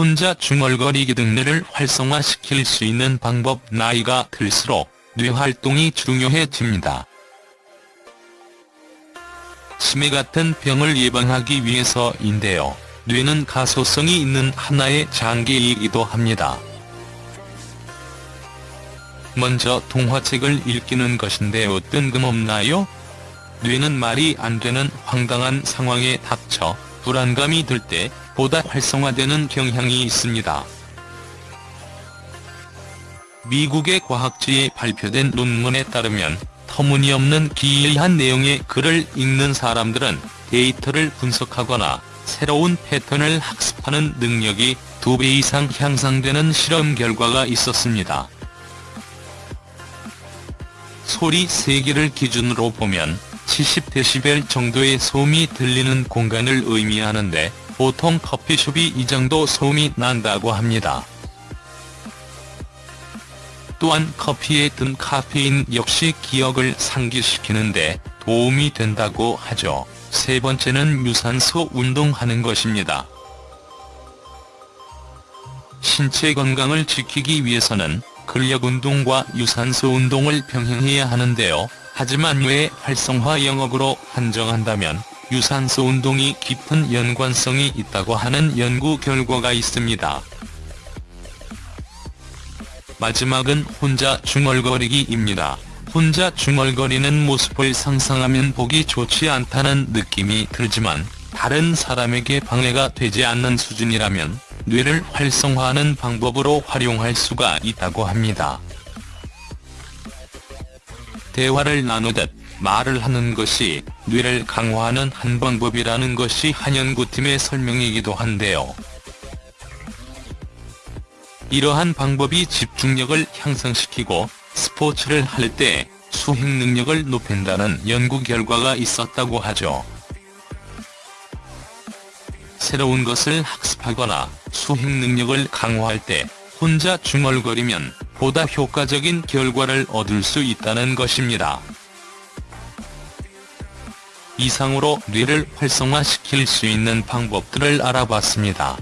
혼자 중얼거리기 등 뇌를 활성화시킬 수 있는 방법 나이가 들수록 뇌활동이 중요해집니다. 치매 같은 병을 예방하기 위해서인데요. 뇌는 가소성이 있는 하나의 장기이기도 합니다. 먼저 동화책을 읽기는 것인데 뜬금없나요? 뇌는 말이 안 되는 황당한 상황에 닥쳐 불안감이 들 때 보다 활성화되는 경향이 있습니다. 미국의 과학지에 발표된 논문에 따르면 터무니없는 기이한 내용의 글을 읽는 사람들은 데이터를 분석하거나 새로운 패턴을 학습하는 능력이 2배 이상 향상되는 실험 결과가 있었습니다. 소리 세기를 기준으로 보면 70dB 정도의 소음이 들리는 공간을 의미하는데 보통 커피숍이 이 정도 소음이 난다고 합니다. 또한 커피에 든 카페인 역시 기억을 상기시키는데 도움이 된다고 하죠. 세 번째는 유산소 운동하는 것입니다. 신체 건강을 지키기 위해서는 근력 운동과 유산소 운동을 병행해야 하는데요. 하지만 뇌 활성화 영역으로 한정한다면 유산소 운동이 깊은 연관성이 있다고 하는 연구 결과가 있습니다. 마지막은 혼자 중얼거리기입니다. 혼자 중얼거리는 모습을 상상하면 보기 좋지 않다는 느낌이 들지만 다른 사람에게 방해가 되지 않는 수준이라면 뇌를 활성화하는 방법으로 활용할 수가 있다고 합니다. 대화를 나누듯 말을 하는 것이 뇌를 강화하는 한 방법이라는 것이 한 연구팀의 설명이기도 한데요. 이러한 방법이 집중력을 향상시키고 스포츠를 할 때 수행 능력을 높인다는 연구 결과가 있었다고 하죠. 새로운 것을 학습하거나 수행 능력을 강화할 때 혼자 중얼거리면 보다 효과적인 결과를 얻을 수 있다는 것입니다. 이상으로 뇌를 활성화시킬 수 있는 방법들을 알아봤습니다.